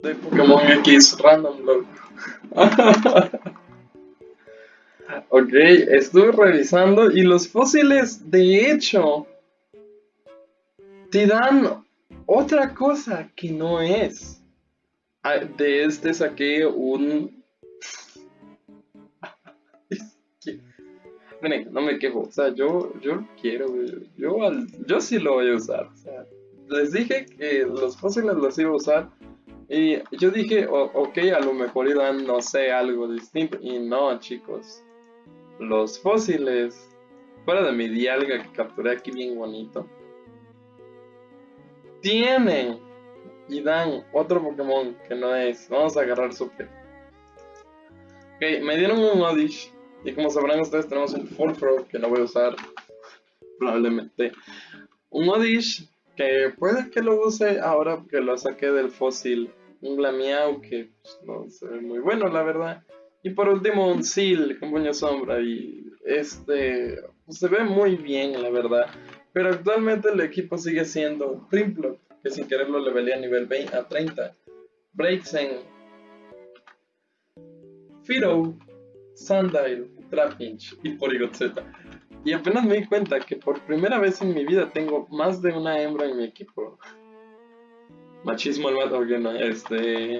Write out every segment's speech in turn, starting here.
de Pokémon X Random Block. ok, estuve revisando y los fósiles, de hecho, te dan otra cosa que no es. Ah, de este saqué un... Miren, no me quejo, o sea, yo, yo quiero, yo, yo sí lo voy a usar. les dije que los fósiles los iba a usar y yo dije, ok, a lo mejor irán, no sé, algo distinto. Y no, chicos. Los fósiles, fuera de mi dialga que capturé aquí bien bonito, tienen y dan otro Pokémon que no es. Vamos a agarrar Super. Ok, me dieron un Odish. Y como sabrán ustedes, tenemos un Full que no voy a usar. Probablemente. Un Odish que puede que lo use ahora que lo saqué del fósil. Un Glamiao que pues, no se ve muy bueno, la verdad. Y por último, un Seal con puño sombra. Y este pues, se ve muy bien, la verdad. Pero actualmente el equipo sigue siendo Primplot, que sin quererlo le velé a nivel 20 a 30. Breaksen, Fido, Sandile, Trapinch y Porygon Z. Y apenas me di cuenta que por primera vez en mi vida tengo más de una hembra en mi equipo. Machismo al mato, que no, este...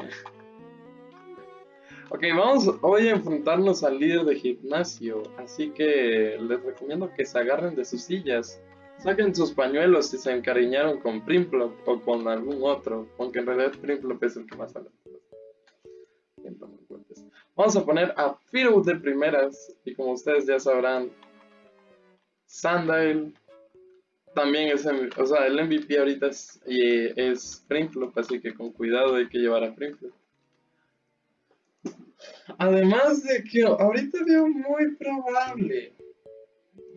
Ok, vamos hoy a enfrentarnos al líder de gimnasio, así que les recomiendo que se agarren de sus sillas, saquen sus pañuelos si se encariñaron con Primplop o con algún otro, aunque en realidad Primplop es el que más sale. Vamos a poner a Firo de primeras, y como ustedes ya sabrán, Sandile también es, o sea, el MVP ahorita es, es Primflop, así que con cuidado hay que llevar a Primflop. Además de que ahorita veo muy probable,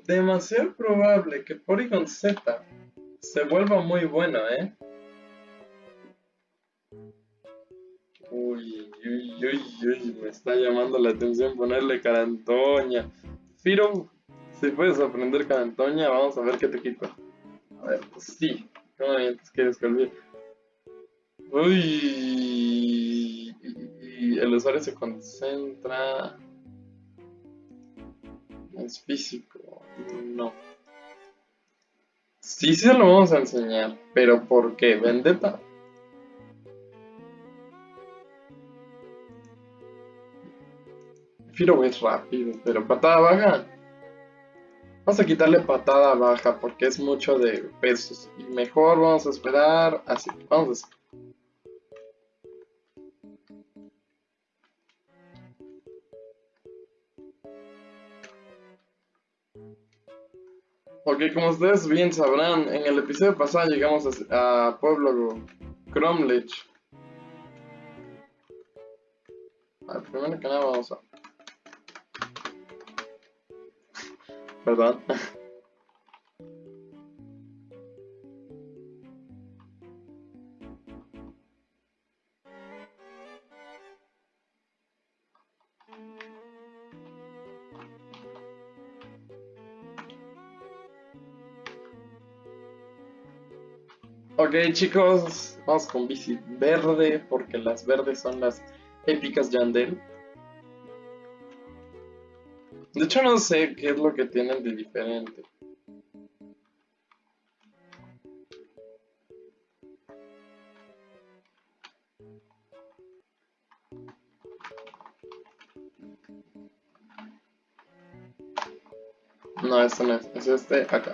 demasiado probable que Porygon Z se vuelva muy bueno, ¿eh? Uy, uy, uy, uy, me está llamando la atención ponerle Carantoña. Firo si puedes aprender Carantoña, vamos a ver qué te quita. A ver, pues sí. ¿Cómo quieres que olvide? Uy. El usuario se concentra. Es físico. No. Sí, se lo vamos a enseñar. Pero ¿por qué? Vendetta. Firo es rápido, pero patada baja. Vamos a quitarle patada baja porque es mucho de pesos. Y mejor vamos a esperar así. Vamos a hacer. Ok, como ustedes bien sabrán, en el episodio pasado llegamos a, Pueblo Cromlech. primero que nada vamos a Perdón. Ok chicos, vamos con bici verde porque las verdes son las épicas Yandel. De hecho no sé qué es lo que tienen de diferente. No, este no es, es este acá.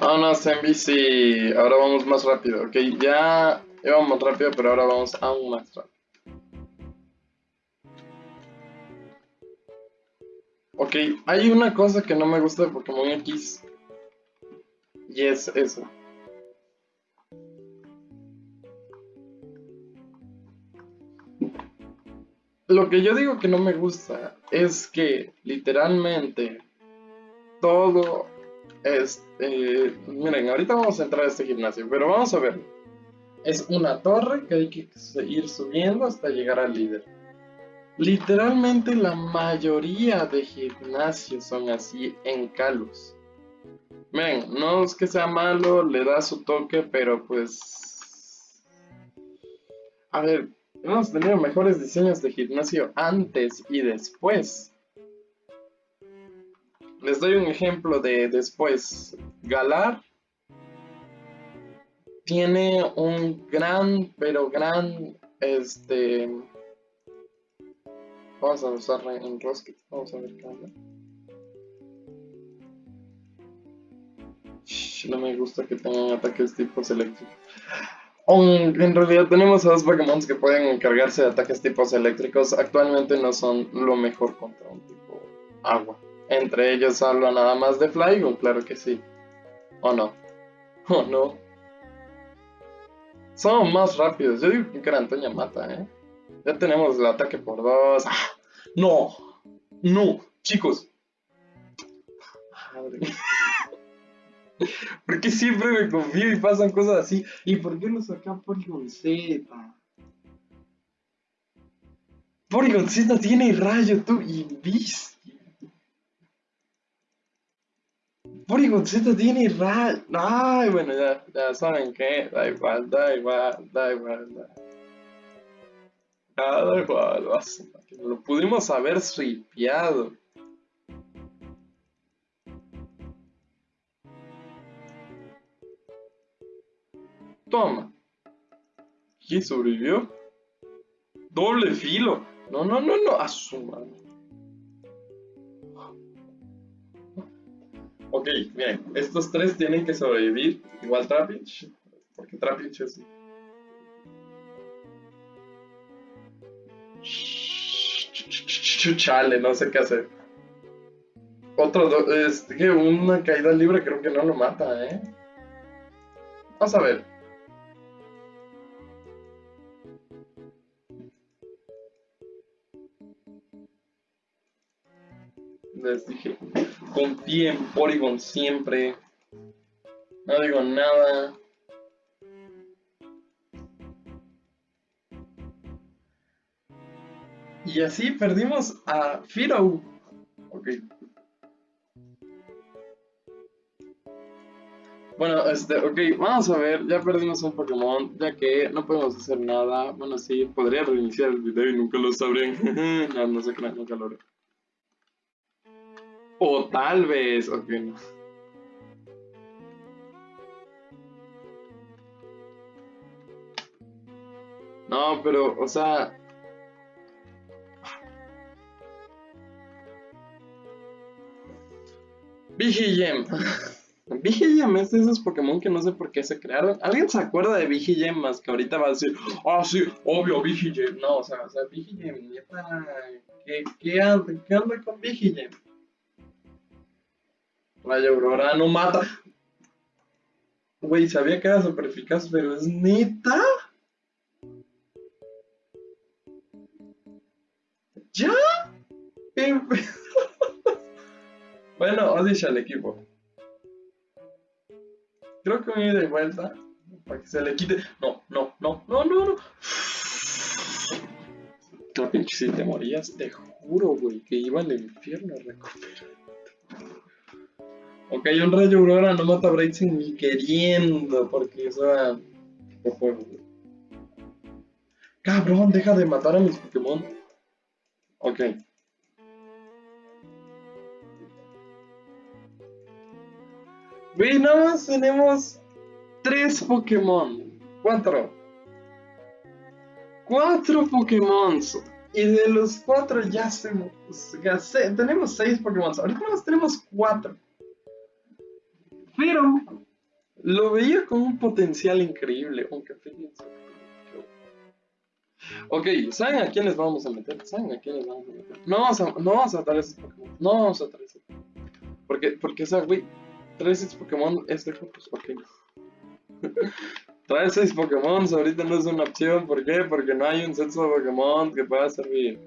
Vámonos en bici, ahora vamos más rápido, ok, ya íbamos rápido, pero ahora vamos aún más rápido. Ok, hay una cosa que no me gusta de Pokémon X. Y es eso. Lo que yo digo que no me gusta es que literalmente todo es... Eh, miren, ahorita vamos a entrar a este gimnasio, pero vamos a ver. Es una torre que hay que ir subiendo hasta llegar al líder. Literalmente la mayoría de gimnasios son así en Kalos. Ven, no es que sea malo, le da su toque, pero pues... A ver, Hemos tenido mejores diseños de gimnasio antes y después. Les doy un ejemplo de después. Galar tiene un gran, pero gran, este... Vamos a usarla en Rocket. Vamos a ver qué onda. No me gusta que tengan ataques tipos eléctricos en realidad tenemos a dos Pokémon que pueden encargarse de ataques tipos eléctricos. Actualmente no son lo mejor contra un tipo agua. Entre ellos hablo nada más de Flygon, claro que sí. ¿O no? ¿O no? Son más rápidos. Yo digo que Carantoña mata, ¿eh? Ya tenemos el ataque por dos. ¡Ah! ¡No! ¡No! Chicos. Madre ¿Por qué siempre me confío y pasan cosas así? ¿Y por qué no sacan Porygon Z? Porygon Z tiene rayo, tú, y bestia. Porygon Z tiene rayo. Ay, bueno, ya, ya saben que da igual, da igual, da igual, da Da igual, lo pudimos haber swipeado. Toma. ¿Quién sobrevivió? Doble filo. No, no, no, no. A su mano. Ok, bien. Estos tres tienen que sobrevivir. Igual Trapinch. Porque Trapinch es... Chale, no sé qué hacer. Otro, es que una caída libre creo que no lo mata, ¿eh? Vamos a ver. les dije, confíe en Porygon siempre. No digo nada. Y así perdimos a Firo. Ok. Bueno, este, ok, vamos a ver, ya perdimos un Pokémon, ya que no podemos hacer nada. Bueno, sí, podría reiniciar el video y nunca lo sabré. no, no sé qué, nunca lo haré. O tal vez, ok. No, pero, o sea... Vigigem. Vigigem es de esos Pokémon que no sé por qué se crearon. ¿Alguien se acuerda de Vigigem más que ahorita va a decir, ah, sí, obvio, Vigigem? No, o sea, o sea, Vigigem, neta, ¿qué, qué, anda, ¿qué anda con Vigigem? Vaya Aurora no mata. Güey, sabía que era super eficaz, pero es neta. Odish al equipo. Creo que me ida de vuelta. Para que se le quite. No, no, no, no, no, no. si te morías, te juro, güey, que iba al infierno a recuperar. Ok, un rayo aurora no mata a Braixen ni queriendo, porque eso tipo juego. Cabrón, deja de matar a mis Pokémon. Ok. Más tenemos tres Pokémon. Cuatro. Cuatro Pokémon. Y de los cuatro ya se... tenemos seis Pokémon. Ahorita más tenemos cuatro. Pero lo veía con un potencial increíble, aunque. Ok, ¿saben a quiénes vamos a meter? ¿Saben a quiénes vamos a meter? No vamos a, no vamos a esos Pokémon. No vamos a traer esos Pokémon. Porque, porque, güey, traer esos Pokémon es de pues, ok. traer seis Pokémon ahorita no es una opción. ¿Por qué? Porque no hay un sexo de Pokémon que pueda servir.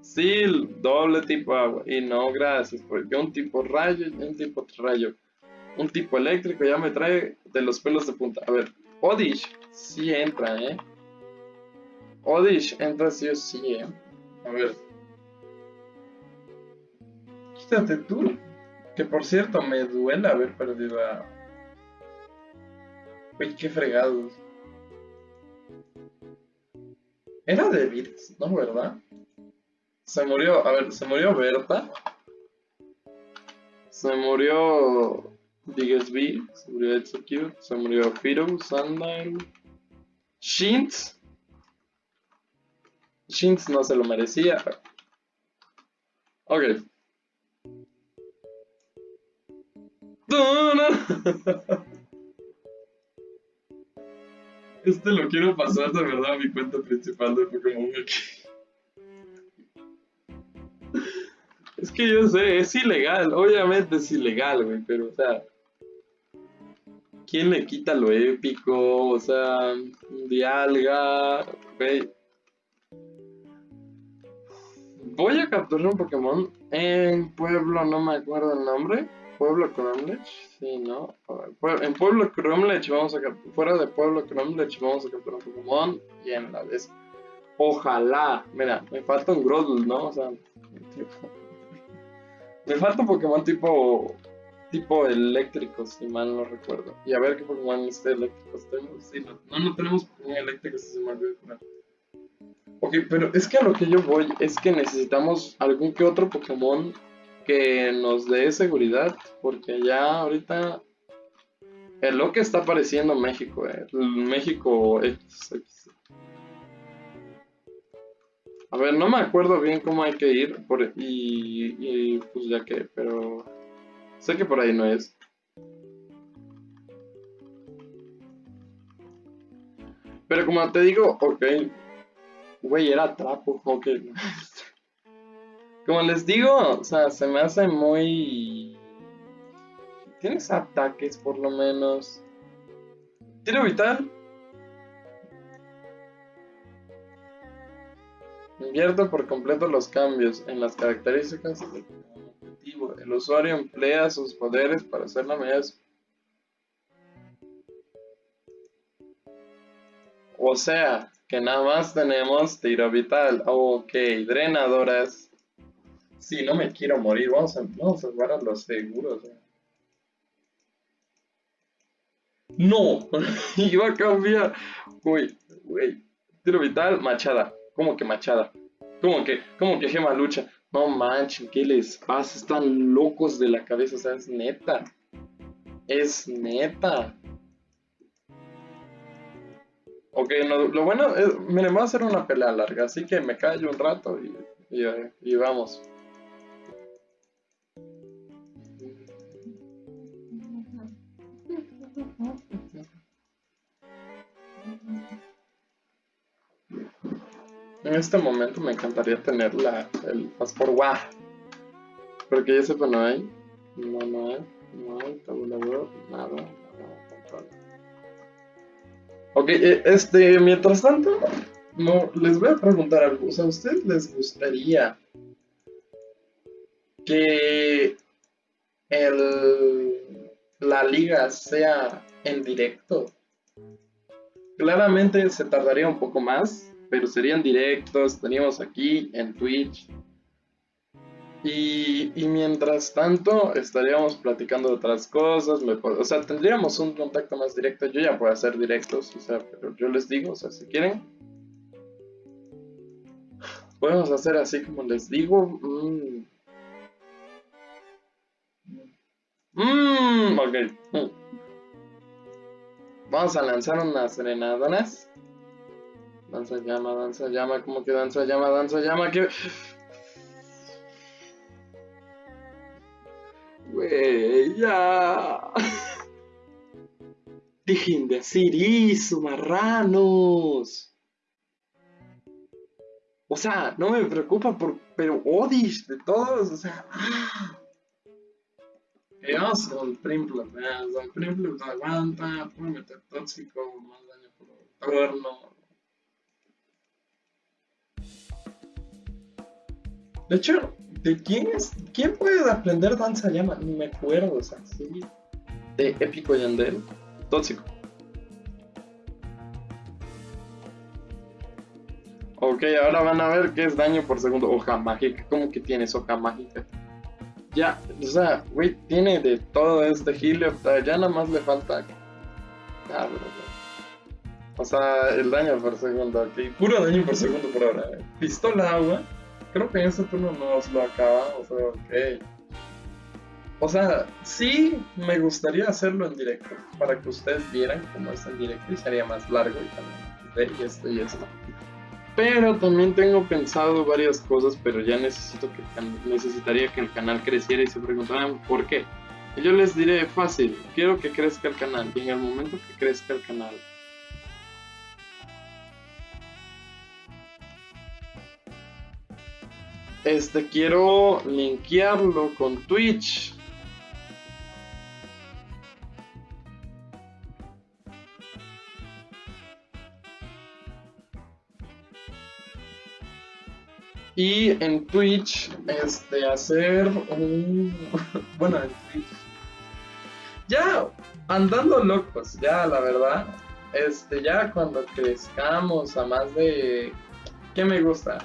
Sí, doble tipo agua. Y no, gracias. Porque un tipo rayo y un tipo rayo un tipo eléctrico ya me trae de los pelos de punta. A ver, Odish sí entra, ¿eh? Odish entra sí o sí, ¿eh? A ver. Quítate tú. Que por cierto, me duele haber perdido a... Uy, qué fregados. Era de ¿no? ¿Verdad? Se murió, a ver, se murió Berta. Se murió Diggsby, se murió Execute, se murió Firo, Sundial. Shintz. Shintz no se lo merecía. Ok. Este lo quiero pasar de verdad a mi cuenta principal de Pokémon Es que yo sé, es ilegal, obviamente es ilegal, güey, pero o sea... ¿Quién le quita lo épico? O sea, Dialga, güey. Voy a capturar un Pokémon en Pueblo, no me acuerdo el nombre. Pueblo Cromlech, sí, ¿no? En Pueblo Cromlech vamos a fuera de Pueblo Cromlech vamos a capturar un Pokémon y en la vez. Ojalá, mira, me falta un Groddle, ¿no? O sea, me falta un Pokémon tipo tipo eléctrico, si mal no recuerdo. Y a ver qué Pokémon este eléctrico tenemos. Sí, no, no, no tenemos Pokémon eléctricos, si se me olvidó poner. Ok, pero es que a lo que yo voy es que necesitamos algún que otro Pokémon que nos dé seguridad, porque ya ahorita es lo que está apareciendo México, eh, México X, A ver, no me acuerdo bien cómo hay que ir por, y, y pues ya que, pero sé que por ahí no es. Pero como te digo, ok, güey, era trapo, ok. Como les digo, o sea, se me hace muy... Tienes ataques por lo menos. Tiro vital. Invierto por completo los cambios en las características del objetivo. El usuario emplea sus poderes para hacer la medida O sea, que nada más tenemos tiro vital. Ok, drenadoras. Sí, no me quiero morir. Vamos a, vamos a jugar a los seguros. No, iba a cambiar. Uy, uy. Tiro vital, machada. ¿Cómo que machada? ¿Cómo que, cómo que gema lucha? No manchen, ¿qué les pasa? Están locos de la cabeza, o sea, es neta. Es neta. Ok, lo bueno es, miren, va a hacer una pelea larga, así que me callo un rato y, y vamos. En este momento me encantaría tener la, el pasaporte ¡Wow! Porque ya sepa no hay. No, no hay. No hay tabulador. Nada. nada ok, eh, este, mientras tanto, no, les voy a preguntar algo. O sea, ¿a ustedes les gustaría que el, la liga sea en directo? Claramente se tardaría un poco más, pero serían directos, teníamos aquí en Twitch. Y, mientras tanto estaríamos platicando de otras cosas, o sea, tendríamos un contacto más directo. Yo ya puedo hacer directos, o sea, pero yo les digo, o sea, si quieren, podemos hacer así como les digo. Mmm. Mmm, ok. Mm. Vamos a lanzar unas serenadonas. Danza llama, danza llama, como que danza llama, danza llama, que... Güey, ya. Dejen de eso, marranos. O sea, no me preocupa por... Pero Odish de todos, o sea... Que vamos con Primplot, ¿eh? Primplot aguanta, puede meter tóxico, más daño por torno. De hecho, ¿de quién es? ¿Quién puede aprender danza llama? Ni me acuerdo, o sea, sí. De Épico Yandel. Tóxico. Ok, ahora van a ver qué es daño por segundo. Hoja mágica. ¿Cómo que tienes hoja mágica? Ya, o sea, güey, tiene de todo este Helioptile. Ya nada más le falta. Cabrón, O sea, el daño por segundo, ok. Puro daño por segundo por ahora. Pistola agua. Creo que en este turno nos lo acabamos, ok. O sea, sí me gustaría hacerlo en directo, para que ustedes vieran cómo es en directo y sería más largo y también y esto y esto. Pero también tengo pensado varias cosas, pero ya necesito que necesitaría que el canal creciera y se preguntarán por qué. Yo les diré fácil, quiero que crezca el canal y en el momento que crezca el canal Este quiero linkearlo con Twitch. Y en Twitch, este, hacer un... bueno, en Twitch. Ya, andando locos, ya, la verdad. Este, ya cuando crezcamos a más de... ¿Qué me gusta?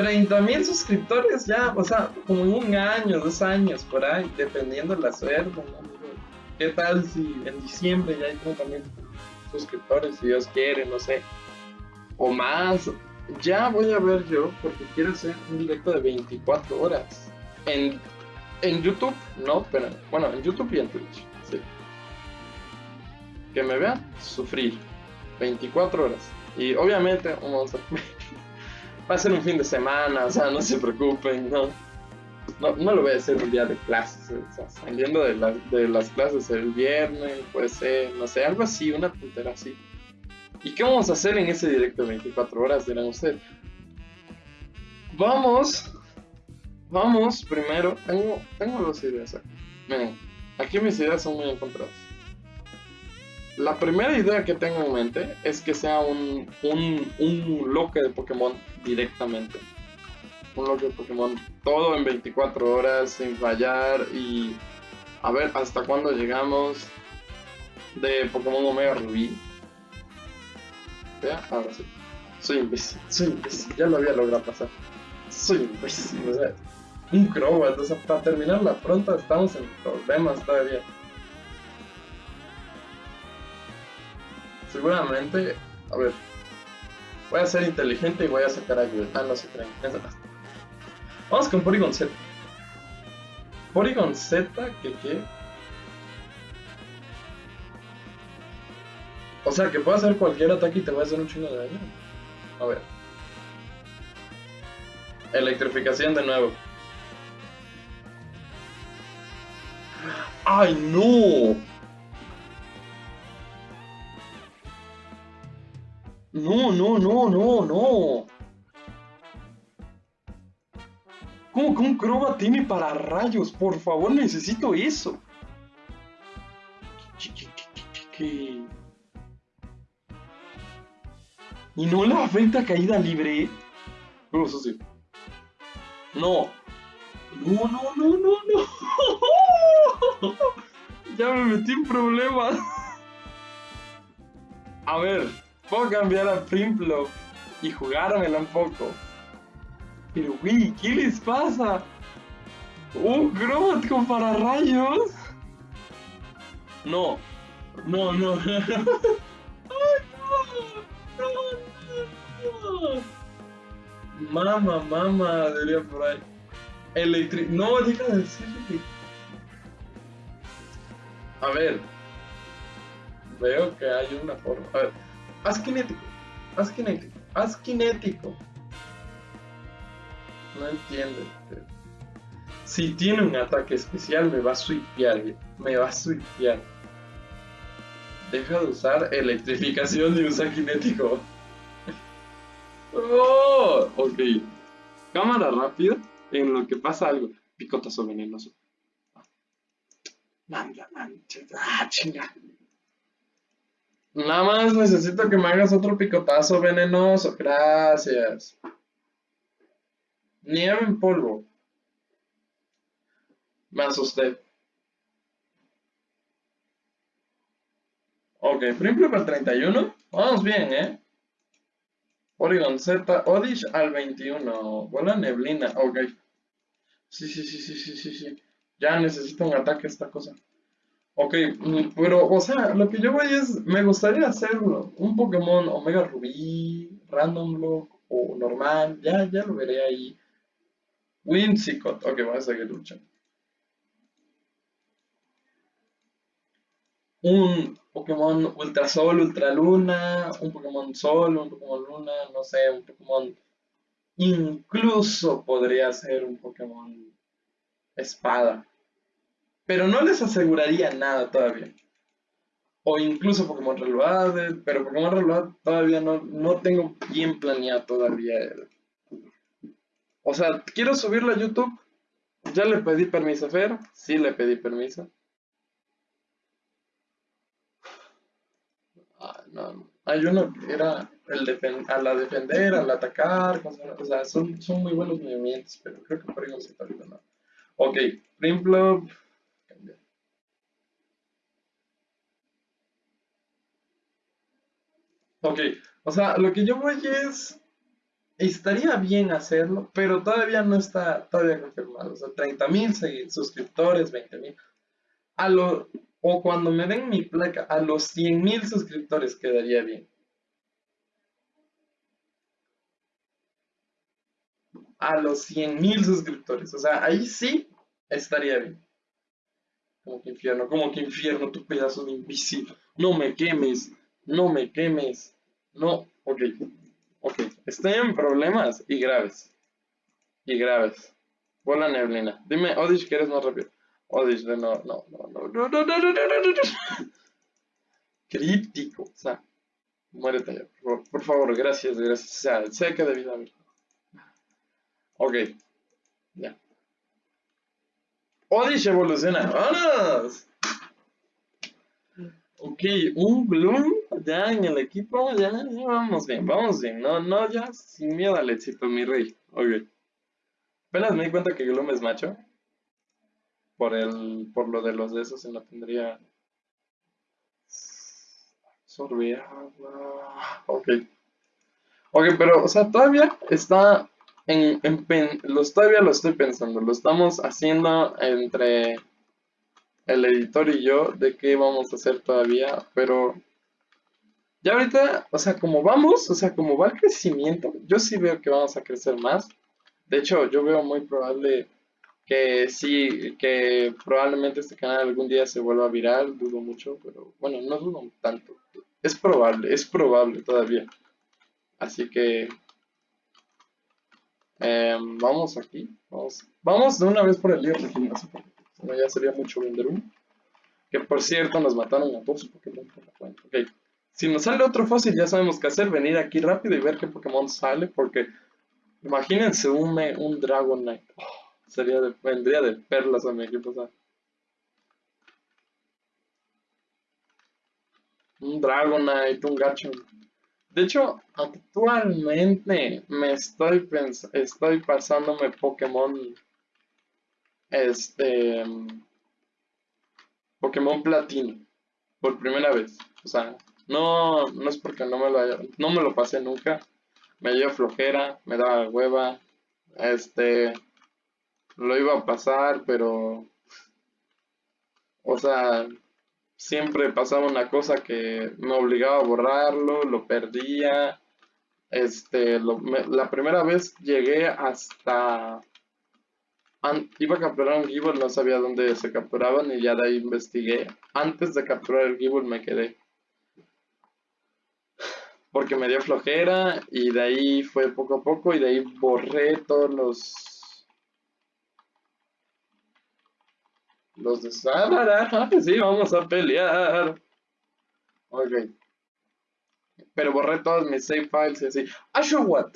30 mil suscriptores ya, o sea, como un año, dos años, por ahí, dependiendo de la suerte. ¿no? ¿Qué tal si en diciembre ya hay 30 mil suscriptores, si Dios quiere, no sé? O más. Ya voy a ver yo, porque quiero hacer un directo de 24 horas. En, en YouTube, no, pero bueno, en YouTube y en Twitch, sí. Que me vean sufrir 24 horas. Y obviamente, vamos a va a ser un fin de semana, o sea, no se preocupen, no. No, lo voy a hacer un día de clases, o sea, saliendo de, la- de las clases el viernes, puede ser, no sé, algo así, una puntera así. ¿Y qué vamos a hacer en ese directo de 24 horas, dirán ustedes? Vamos, vamos, primero, tengo, tengo dos ideas aquí. Aquí mis ideas son muy encontradas. La primera idea que tengo en mente es que sea un, un, un loque de Pokémon directamente. Un loque de Pokémon todo en 24 horas sin fallar y a ver hasta cuándo llegamos de Pokémon Omega Rubí. Vea, ahora sí. Soy imbécil, soy imbécil, ya lo había logrado pasar. Soy imbécil, o sea, un Crobat, o sea, para terminarla pronto estamos en problemas todavía. Seguramente, a ver, voy a ser inteligente y voy a sacar a Gil. Ah, no se creen. Vamos con Porygon Z. Porygon Z, que qué? O sea, que puede hacer cualquier ataque y te va a hacer un chingo de daño. A ver. Electrificación de nuevo. ¡Ay, no! No, no, no, no, no. ¿Cómo que un Crobat tiene para rayos? Por favor, necesito eso. ¿Y no le afecta caída libre? No. No, no, no, no, no. ya me metí en problemas. A ver, puedo cambiar a Primplo y jugármela un poco. Pero, güey, ¿qué les pasa? ¿Un Crobat con pararrayos? No, no, no. ¡Ay, no! ¡No, no, no! Mama, mama, diría por ahí. Electri... No, deja de decirle. A ver. Veo que hay una forma. A ver. Haz kinético. Haz kinético. Haz kinético. No entiendo. Si tiene un ataque especial, me va a sweepear. Me va a sweepear. Deja de usar electrificación y usa kinético. Oh, ok. Cámara rápida en lo que pasa algo. Picotazo venenoso. Manda, mancha. Ah, chinga. Nada más necesito que me hagas otro picotazo venenoso. Gracias. Nieve en polvo. Me asusté. Ok, Primple para el 31. Vamos bien, ¿eh? Oregon Z, Odish al 21. Bola neblina. Ok. Sí, sí, sí, sí, sí, sí, sí. Ya necesito un ataque esta cosa. Ok, mm, pero, o sea, lo que yo voy es, me gustaría hacerlo. Un Pokémon Omega Rubí, Random Block o normal, ya, ya lo veré ahí. Whimsicott, ok, voy a seguir luchando. Un Pokémon Ultra Sol, Ultra Luna, un Pokémon Sol, un Pokémon Luna, no sé, un Pokémon... Incluso podría ser un Pokémon Espada. Pero no les aseguraría nada todavía. O incluso Pokémon Reloaded, pero Pokémon Reloaded todavía no, no tengo bien planeado todavía. O sea, quiero subirlo a YouTube. Ya le pedí permiso a Fer. Sí le pedí permiso. Ah, no. Hay uno que era el a la defender, al atacar, o sea, son, son muy buenos movimientos, pero creo que por ahí no se está no. Ok, Primplop. Ok, o sea, lo que yo voy es, estaría bien hacerlo, pero todavía no está todavía confirmado. O sea, 30 mil suscriptores, 20 mil. O cuando me den mi placa, a los 100 mil suscriptores quedaría bien. A los 100 mil suscriptores. O sea, ahí sí estaría bien. Como que infierno, como que infierno, tu pedazo de invisible. No me quemes no me quemes, no, ok, ok, estoy en problemas y graves, y graves. Bola neblina. Dime, Odish, que eres más rápido. Odish, no, no, no, no, no, no, no, no, no, no, no. Crítico, o sea, muérete ya, por favor, por favor, gracias, gracias, o sea, sé que debí haber. Ok, ya. Odish evoluciona, ¡vámonos! Ok, un Gloom ya en el equipo, ya, vamos bien, vamos bien. No, no, ya sin miedo al éxito, mi rey. Ok. Apenas me di cuenta que Gloom es macho. Por el, por lo de los de esos en la tendría. Sorbía. Ok. Ok, pero, o sea, todavía está en, en los, todavía lo estoy pensando. Lo estamos haciendo entre el editor y yo de qué vamos a hacer todavía, pero ya ahorita, o sea, como vamos, o sea, como va el crecimiento, yo sí veo que vamos a crecer más. De hecho, yo veo muy probable que sí, que probablemente este canal algún día se vuelva viral, dudo mucho, pero bueno, no dudo tanto. Es probable, es probable todavía. Así que em, vamos aquí, vamos, vamos de una vez por el lío de gimnasio ya sería mucho vender uno. Que por cierto nos mataron a todos Pokémon por la cuenta. Ok. Si nos sale otro fósil ya sabemos qué hacer. Venir aquí rápido y ver qué Pokémon sale. Porque imagínense un, un Dragonite. Oh, sería de, vendría de perlas a mi equipo. Un Dragonite, un Gachon. De hecho, actualmente me estoy, estoy pasándome Pokémon este Pokémon Platino por primera vez. O sea, no, no es porque no me lo no me lo pasé nunca. Me dio flojera, me daba hueva. Este lo iba a pasar, pero o sea, siempre pasaba una cosa que me obligaba a borrarlo, lo perdía. Este, la primera vez llegué hasta iba a capturar un Gible, no sabía dónde se capturaban y ya de ahí investigué. Antes de capturar el Gible me quedé. Porque me dio flojera y de ahí fue poco a poco y de ahí borré todos los... Los de... Ah, sí, vamos a pelear. Ok. Pero borré todos mis save files y así. ¿Asho what?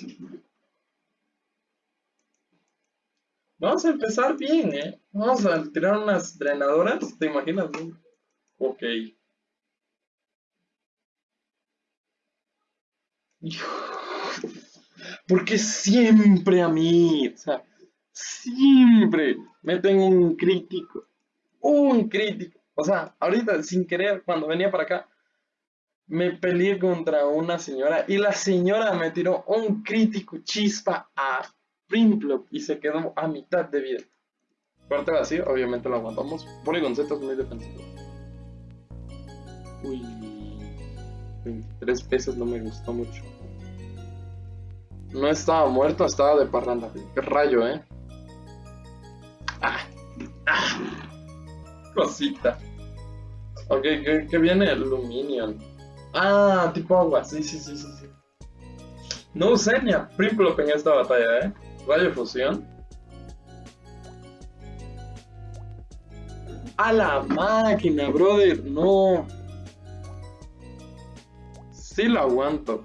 Vamos a empezar bien, ¿eh? Vamos a tirar unas drenadoras, ¿te imaginas? Ok. Porque siempre a mí, o sea, siempre me tengo un crítico, un crítico. O sea, ahorita sin querer, cuando venía para acá, me peleé contra una señora y la señora me tiró un crítico chispa a y se quedó a mitad de vida. Parte vacío, obviamente lo aguantamos. Polygon Z es muy defensivo. Uy. 23 pesos no me gustó mucho. No estaba muerto, estaba de parranda. Qué rayo, eh. Ah. Ah. Cosita. Ok, ¿qué, viene? Luminion. Ah, tipo agua. Sí, sí, sí, sí. sí. No usé ni a Primplop en esta batalla, eh. Rayo fusión. A la máquina, brother. No. Sí lo aguanto.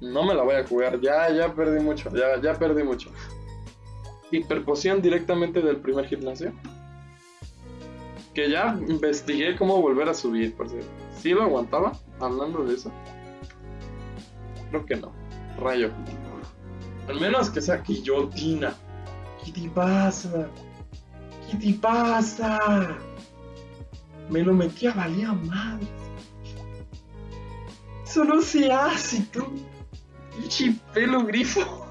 No me la voy a jugar. Ya, ya perdí mucho. Ya, ya perdí mucho. Hiperpoción directamente del primer gimnasio. Que ya investigué cómo volver a subir, por cierto. ¿Sí lo aguantaba? Hablando de eso. Creo que no. Rayo. Al menos que sea guillotina. ¿Qué te pasa? ¿Qué te pasa? Me lo metí a valía madre. Eso no se hace, tú. Pinche pelo grifo.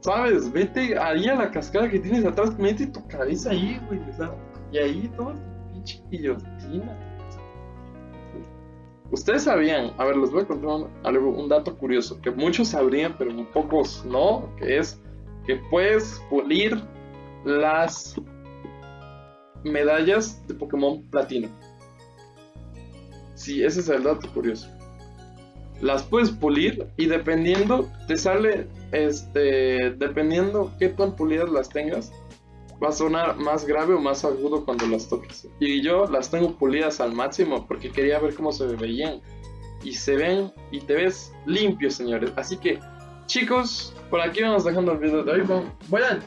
¿Sabes? Vete ahí a la cascada que tienes atrás, mete tu cabeza ahí, güey. y ahí todo pinche guillotina. Ustedes sabían, a ver, les voy a contar un dato curioso, que muchos sabrían, pero pocos no, que es que puedes pulir las medallas de Pokémon Platino. Sí, ese es el dato curioso. Las puedes pulir y dependiendo, te sale, este, dependiendo qué tan pulidas las tengas, va a sonar más grave o más agudo cuando las toques. Y yo las tengo pulidas al máximo porque quería ver cómo se veían. Y se ven y te ves limpio, señores. Así que, chicos, por aquí vamos dejando el video de hoy. Voy a,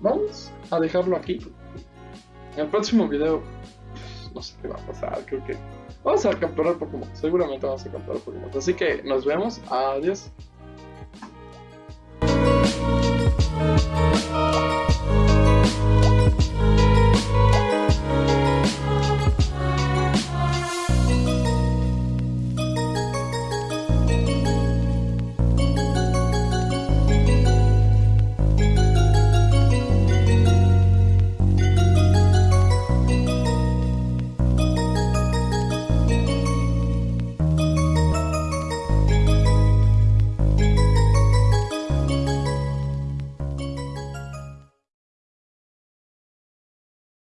vamos a dejarlo aquí. En el próximo video, no sé qué va a pasar. Creo que vamos a capturar Pokémon. Seguramente vamos a capturar Pokémon. Así que nos vemos. Adiós.